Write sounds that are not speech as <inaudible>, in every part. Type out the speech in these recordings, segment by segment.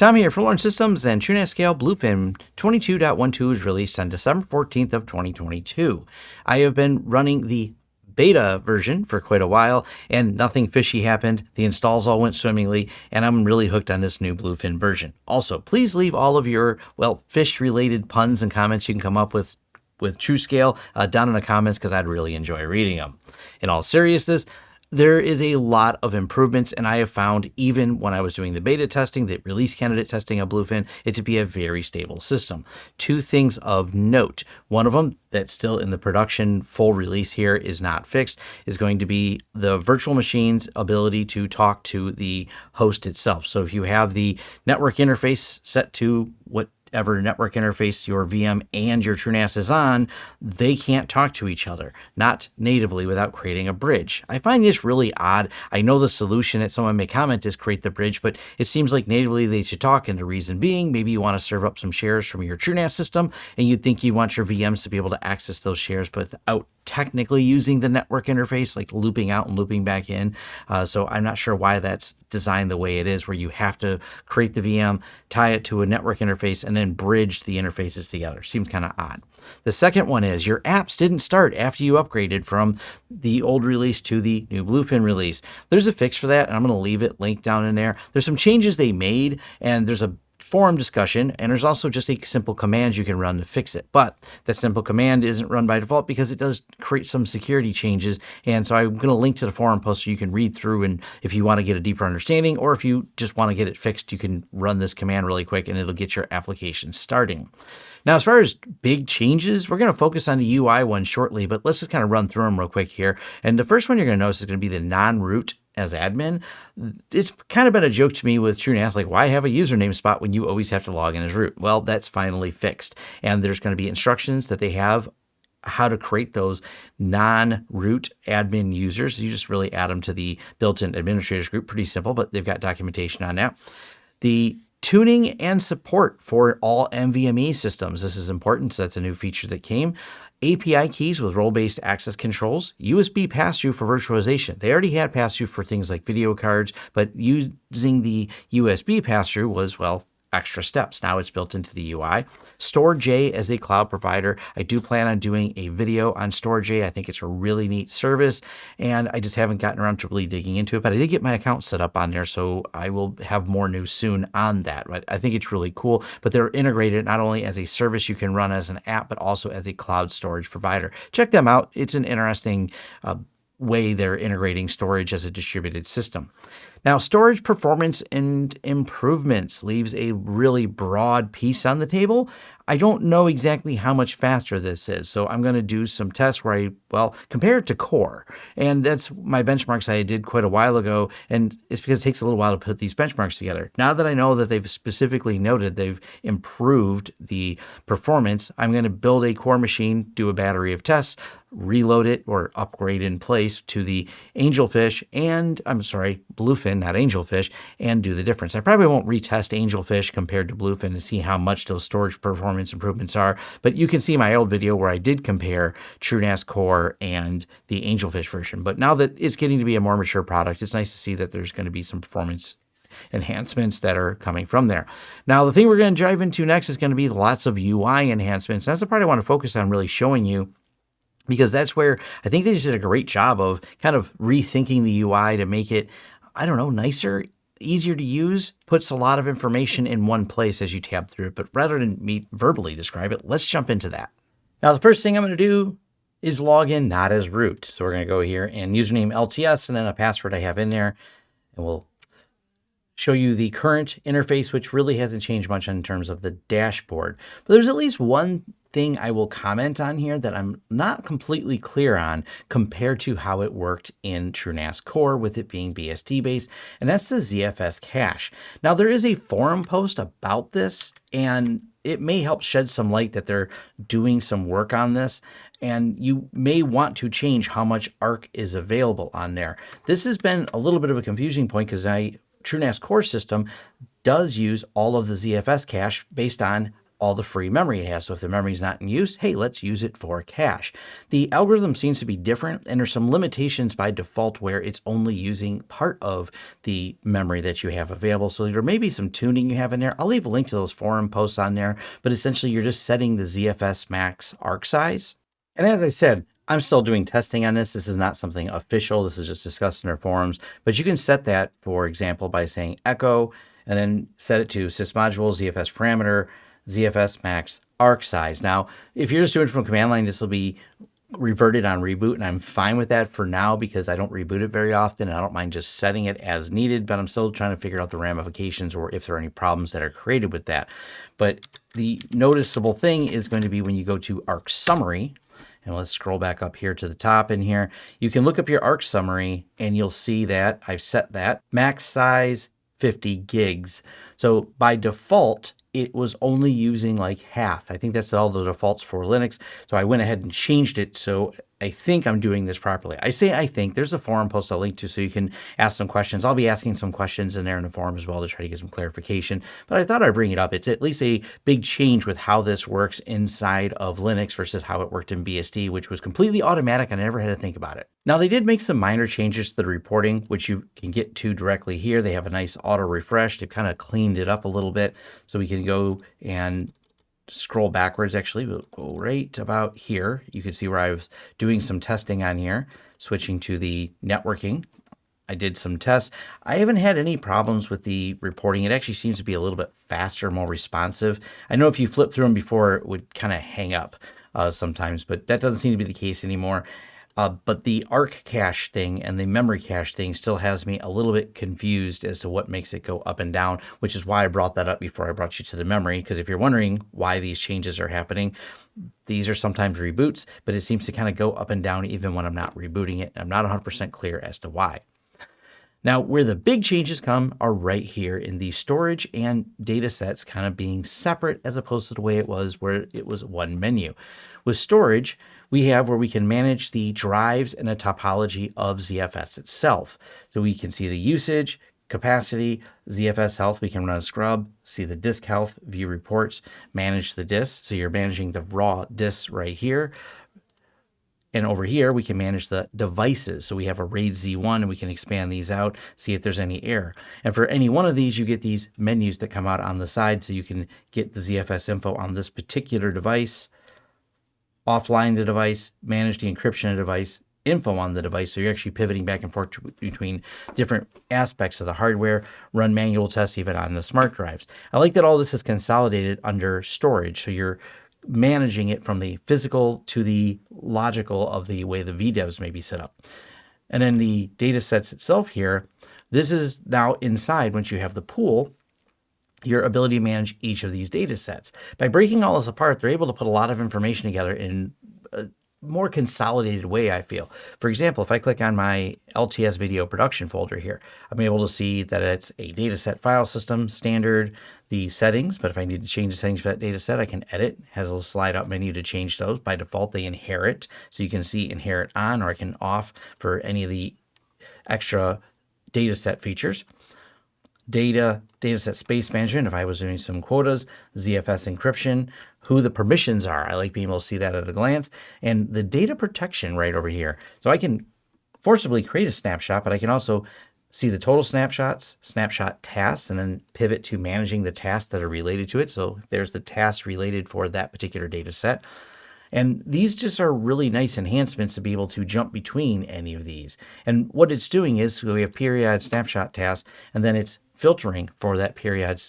Tom here for Lawrence Systems and TrueNAS Scale Bluefin 22.12 was released on December 14th of 2022. I have been running the beta version for quite a while and nothing fishy happened. The installs all went swimmingly and I'm really hooked on this new Bluefin version. Also, please leave all of your, well, fish related puns and comments you can come up with with TrueScale uh, down in the comments because I'd really enjoy reading them. In all seriousness, there is a lot of improvements, and I have found even when I was doing the beta testing, the release candidate testing of Bluefin, it to be a very stable system. Two things of note. One of them that's still in the production full release here is not fixed is going to be the virtual machine's ability to talk to the host itself. So if you have the network interface set to what whatever network interface your VM and your TrueNAS is on, they can't talk to each other, not natively without creating a bridge. I find this really odd. I know the solution that someone may comment is create the bridge, but it seems like natively they should talk, and the reason being, maybe you want to serve up some shares from your TrueNAS system, and you'd think you want your VMs to be able to access those shares, but without technically using the network interface, like looping out and looping back in. Uh, so I'm not sure why that's designed the way it is, where you have to create the VM, tie it to a network interface, and then bridge the interfaces together. Seems kind of odd. The second one is your apps didn't start after you upgraded from the old release to the new Bluefin release. There's a fix for that, and I'm going to leave it linked down in there. There's some changes they made, and there's a forum discussion, and there's also just a simple command you can run to fix it. But that simple command isn't run by default because it does create some security changes. And so I'm going to link to the forum post so you can read through and if you want to get a deeper understanding or if you just want to get it fixed, you can run this command really quick and it'll get your application starting. Now, as far as big changes, we're going to focus on the UI one shortly, but let's just kind of run through them real quick here. And the first one you're going to notice is going to be the non-root as admin. It's kind of been a joke to me with TrueNAS, like why have a username spot when you always have to log in as root? Well, that's finally fixed. And there's going to be instructions that they have how to create those non-root admin users. You just really add them to the built-in administrators group. Pretty simple, but they've got documentation on that. The tuning and support for all NVMe systems. This is important. So that's a new feature that came. API keys with role-based access controls, USB pass-through for virtualization. They already had pass-through for things like video cards, but using the USB pass-through was, well, extra steps. Now it's built into the UI. Storj as a cloud provider. I do plan on doing a video on Storj. I think it's a really neat service and I just haven't gotten around to really digging into it, but I did get my account set up on there. So I will have more news soon on that. But I think it's really cool, but they're integrated not only as a service you can run as an app, but also as a cloud storage provider. Check them out. It's an interesting uh, way they're integrating storage as a distributed system. Now, storage performance and improvements leaves a really broad piece on the table. I don't know exactly how much faster this is, so I'm going to do some tests where I, well, compare it to Core. And that's my benchmarks I did quite a while ago, and it's because it takes a little while to put these benchmarks together. Now that I know that they've specifically noted they've improved the performance, I'm going to build a Core machine, do a battery of tests, reload it or upgrade in place to the Angelfish and, I'm sorry, Bluefin, not Angelfish, and do the difference. I probably won't retest Angelfish compared to Bluefin to see how much those storage performance performance improvements are. But you can see my old video where I did compare TrueNAS Core and the Angelfish version. But now that it's getting to be a more mature product, it's nice to see that there's going to be some performance enhancements that are coming from there. Now, the thing we're going to dive into next is going to be lots of UI enhancements. That's the part I want to focus on really showing you because that's where I think they just did a great job of kind of rethinking the UI to make it, I don't know, nicer, easier to use, puts a lot of information in one place as you tab through it. But rather than me verbally describe it, let's jump into that. Now, the first thing I'm going to do is log in not as root. So we're going to go here and username LTS and then a password I have in there. And we'll show you the current interface, which really hasn't changed much in terms of the dashboard. But there's at least one thing I will comment on here that I'm not completely clear on compared to how it worked in TrueNAS Core with it being BSD based, and that's the ZFS cache. Now there is a forum post about this and it may help shed some light that they're doing some work on this and you may want to change how much ARC is available on there. This has been a little bit of a confusing point because I TrueNAS core system does use all of the ZFS cache based on all the free memory it has. So if the memory is not in use, hey, let's use it for cache. The algorithm seems to be different and there's some limitations by default where it's only using part of the memory that you have available. So there may be some tuning you have in there. I'll leave a link to those forum posts on there, but essentially you're just setting the ZFS max arc size. And as I said, I'm still doing testing on this. This is not something official. This is just discussed in our forums, but you can set that, for example, by saying echo and then set it to sysmodule ZFS parameter ZFS max arc size. Now, if you're just doing it from command line, this will be reverted on reboot and I'm fine with that for now because I don't reboot it very often and I don't mind just setting it as needed, but I'm still trying to figure out the ramifications or if there are any problems that are created with that. But the noticeable thing is going to be when you go to arc summary, and let's scroll back up here to the top in here, you can look up your arc summary and you'll see that I've set that max size 50 gigs. So by default, it was only using like half. I think that's all the defaults for Linux. So I went ahead and changed it so I think I'm doing this properly. I say I think. There's a forum post I'll link to so you can ask some questions. I'll be asking some questions in there in the forum as well to try to get some clarification. But I thought I'd bring it up. It's at least a big change with how this works inside of Linux versus how it worked in BSD, which was completely automatic. I never had to think about it. Now, they did make some minor changes to the reporting, which you can get to directly here. They have a nice auto refresh. They've kind of cleaned it up a little bit so we can go and scroll backwards actually, we'll go right about here. You can see where I was doing some testing on here, switching to the networking. I did some tests. I haven't had any problems with the reporting. It actually seems to be a little bit faster, more responsive. I know if you flip through them before, it would kind of hang up uh, sometimes, but that doesn't seem to be the case anymore. Uh, but the arc cache thing and the memory cache thing still has me a little bit confused as to what makes it go up and down, which is why I brought that up before I brought you to the memory. Because if you're wondering why these changes are happening, these are sometimes reboots, but it seems to kind of go up and down even when I'm not rebooting it. I'm not 100% clear as to why. Now, where the big changes come are right here in the storage and data sets kind of being separate as opposed to the way it was where it was one menu. With storage, we have where we can manage the drives and the topology of ZFS itself. So we can see the usage, capacity, ZFS health, we can run a scrub, see the disk health, view reports, manage the disk. So you're managing the raw disks right here. And over here, we can manage the devices. So we have a RAID Z1 and we can expand these out, see if there's any error. And for any one of these, you get these menus that come out on the side. So you can get the ZFS info on this particular device, offline the device, manage the encryption of device, info on the device. So you're actually pivoting back and forth between different aspects of the hardware, run manual tests even on the smart drives. I like that all this is consolidated under storage. So you're managing it from the physical to the logical of the way the VDEVs may be set up. And then the data sets itself here, this is now inside once you have the pool, your ability to manage each of these data sets. By breaking all this apart, they're able to put a lot of information together in a more consolidated way, I feel. For example, if I click on my LTS video production folder here, I'm able to see that it's a dataset file system, standard, the settings, but if I need to change the settings for that dataset, I can edit. It has a little slide out menu to change those. By default, they inherit. So you can see inherit on or I can off for any of the extra dataset features data, dataset space management, if I was doing some quotas, ZFS encryption, who the permissions are. I like being able to see that at a glance. And the data protection right over here. So I can forcibly create a snapshot, but I can also see the total snapshots, snapshot tasks, and then pivot to managing the tasks that are related to it. So there's the tasks related for that particular data set. And these just are really nice enhancements to be able to jump between any of these. And what it's doing is we have period snapshot tasks, and then it's filtering for that period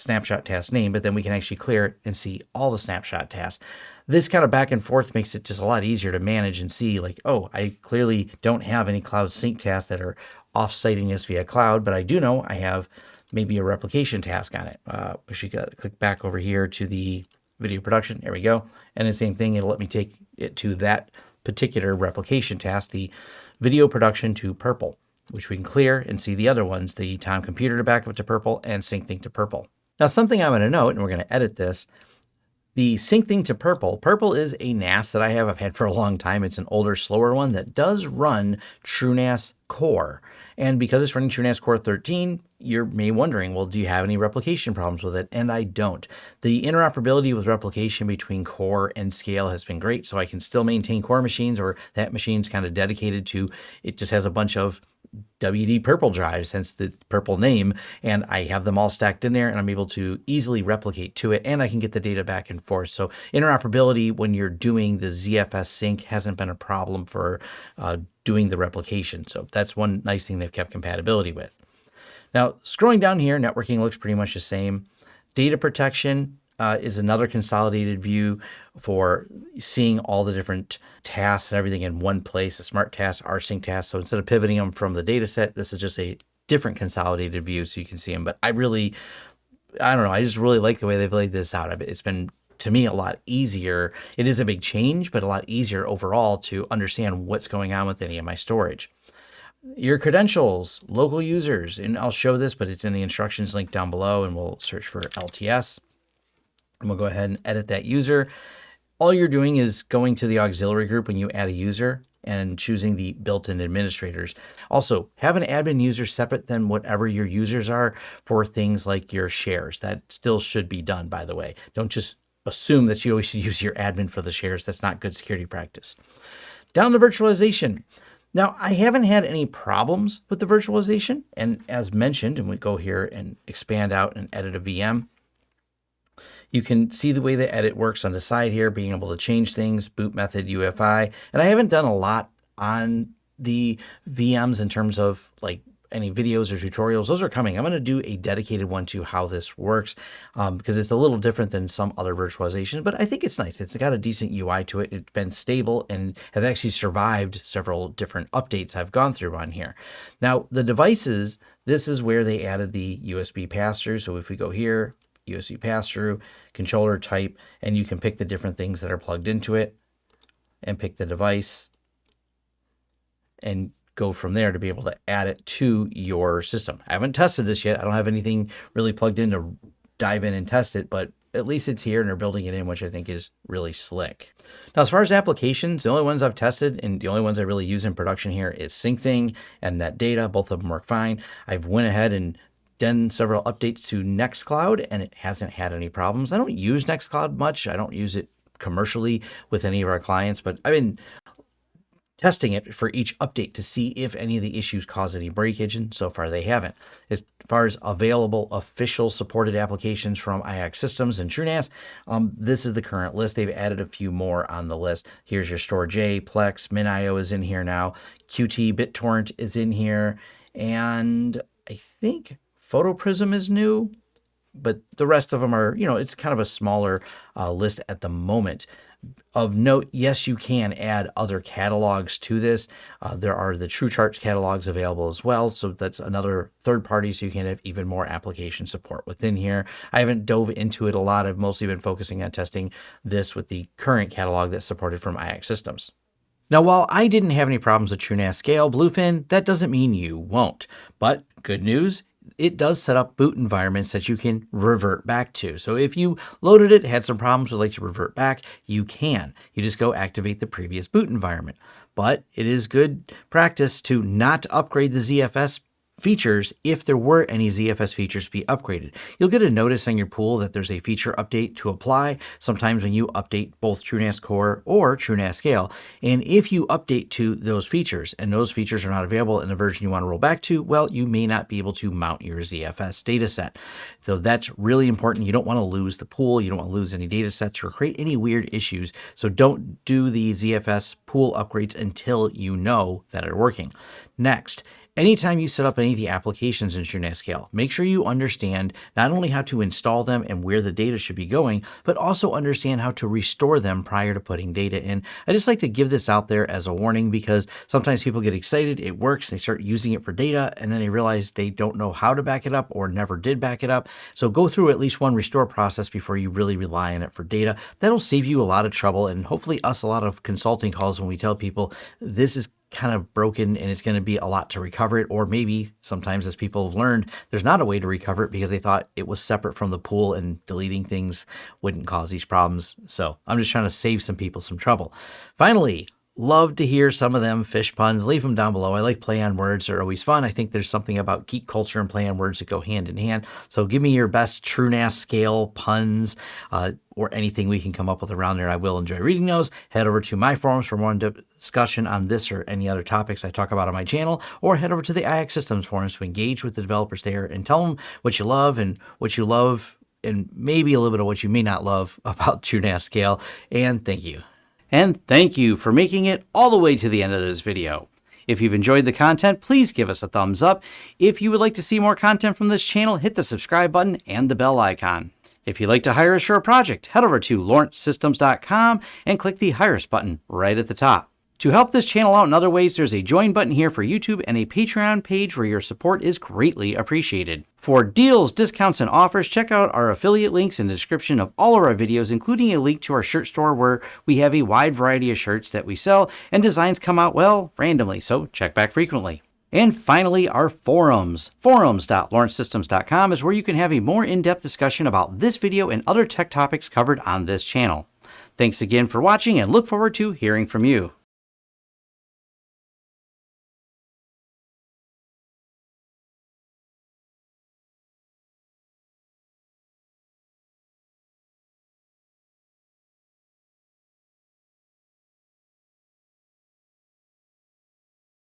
snapshot task name, but then we can actually clear it and see all the snapshot tasks. This kind of back and forth makes it just a lot easier to manage and see like, oh, I clearly don't have any cloud sync tasks that are off-siting this via cloud, but I do know I have maybe a replication task on it. Uh, we should click back over here to the video production. There we go. And the same thing, it'll let me take it to that particular replication task, the video production to purple which we can clear and see the other ones, the time computer to backup to purple and Syncthing to purple. Now something I'm going to note, and we're going to edit this, The Syncthing to Purple. Purple is a NAS that I have. I've had for a long time. It's an older, slower one that does run TrueNAS Core. And because it's running TrueNAS Core 13, you're may wondering, well, do you have any replication problems with it? And I don't. The interoperability with replication between core and scale has been great. So I can still maintain core machines or that machine's kind of dedicated to, it just has a bunch of WD purple drives, hence the purple name, and I have them all stacked in there and I'm able to easily replicate to it and I can get the data back and forth. So interoperability when you're doing the ZFS sync hasn't been a problem for uh, doing the replication. So that's one nice thing they've kept compatibility with. Now, scrolling down here, networking looks pretty much the same. Data protection uh, is another consolidated view for seeing all the different tasks and everything in one place, the smart tasks, rsync tasks. So instead of pivoting them from the data set, this is just a different consolidated view so you can see them. But I really, I don't know, I just really like the way they've laid this out. It's been to me a lot easier. It is a big change, but a lot easier overall to understand what's going on with any of my storage. Your credentials, local users, and I'll show this, but it's in the instructions link down below and we'll search for LTS. And we'll go ahead and edit that user. All you're doing is going to the auxiliary group when you add a user and choosing the built-in administrators. Also, have an admin user separate than whatever your users are for things like your shares. That still should be done, by the way. Don't just assume that you always should <laughs> use your admin for the shares. That's not good security practice. Down to virtualization. Now, I haven't had any problems with the virtualization. And as mentioned, and we go here and expand out and edit a VM, you can see the way the edit works on the side here, being able to change things, boot method, UEFI. And I haven't done a lot on the VMs in terms of like any videos or tutorials, those are coming. I'm going to do a dedicated one to how this works um, because it's a little different than some other virtualization, but I think it's nice. It's got a decent UI to it. It's been stable and has actually survived several different updates I've gone through on here. Now, the devices, this is where they added the USB pass-through. So if we go here, USB pass-through, controller type, and you can pick the different things that are plugged into it and pick the device and go from there to be able to add it to your system. I haven't tested this yet. I don't have anything really plugged in to dive in and test it, but at least it's here and they're building it in, which I think is really slick. Now, as far as applications, the only ones I've tested and the only ones I really use in production here is SyncThing and NetData. Both of them work fine. I've went ahead and done several updates to Nextcloud and it hasn't had any problems. I don't use Nextcloud much. I don't use it commercially with any of our clients, but I've been testing it for each update to see if any of the issues cause any breakage, and so far they haven't. As far as available official supported applications from iXsystems and TrueNAS, um, this is the current list. They've added a few more on the list. Here's your Storj, Plex, MinIO is in here now, qBittorrent is in here, and I think PhotoPrism is new, but the rest of them are, you know, it's kind of a smaller uh, list at the moment. Of note, yes, you can add other catalogs to this. Uh, there are the TrueCharts catalogs available as well. So that's another third party, so you can have even more application support within here. I haven't dove into it a lot. I've mostly been focusing on testing this with the current catalog that's supported from iXsystems. Now, while I didn't have any problems with TrueNAS Scale Bluefin, that doesn't mean you won't. But good news, it does set up boot environments that you can revert back to. So if you loaded it, had some problems, would like to revert back, you can. You just go activate the previous boot environment. But it is good practice to not upgrade the ZFS features if there were any ZFS features to be upgraded. You'll get a notice on your pool that there's a feature update to apply sometimes when you update both TrueNAS Core or TrueNAS Scale. And if you update to those features and those features are not available in the version you want to roll back to, well, you may not be able to mount your ZFS dataset. So that's really important. You don't want to lose the pool. You don't want to lose any data sets or create any weird issues. So don't do the ZFS pool upgrades until you know that are working. Next, Anytime you set up any of the applications in TrueNAS Scale, make sure you understand not only how to install them and where the data should be going, but also understand how to restore them prior to putting data in. I just like to give this out there as a warning because sometimes people get excited, it works, they start using it for data, and then they realize they don't know how to back it up or never did back it up. So go through at least one restore process before you really rely on it for data. That'll save you a lot of trouble and hopefully us a lot of consulting calls when we tell people this is kind of broken and it's going to be a lot to recover it. Or maybe sometimes, as people have learned, there's not a way to recover it because they thought it was separate from the pool and deleting things wouldn't cause these problems. So I'm just trying to save some people some trouble. Finally, Love to hear some of them fish puns. Leave them down below. I like play on words. They're always fun. I think there's something about geek culture and play on words that go hand in hand. So give me your best TrueNAS scale puns uh, or anything we can come up with around there. I will enjoy reading those. Head over to my forums for more discussion on this or any other topics I talk about on my channel, or head over to the iXsystems forums to engage with the developers there and tell them what you love and what you love and maybe a little bit of what you may not love <laughs> about TrueNAS scale. And thank you. And thank you for making it all the way to the end of this video. If you've enjoyed the content, please give us a thumbs up. If you would like to see more content from this channel, hit the subscribe button and the bell icon. If you'd like to hire a project, head over to lawrencesystems.com and click the Hire Us button right at the top. To help this channel out in other ways, there's a join button here for YouTube and a Patreon page where your support is greatly appreciated. For deals, discounts, and offers, check out our affiliate links in the description of all of our videos, including a link to our shirt store where we have a wide variety of shirts that we sell, and designs come out, well, randomly, so check back frequently. And finally, our forums. Forums.lawrencesystems.com is where you can have a more in-depth discussion about this video and other tech topics covered on this channel. Thanks again for watching and look forward to hearing from you.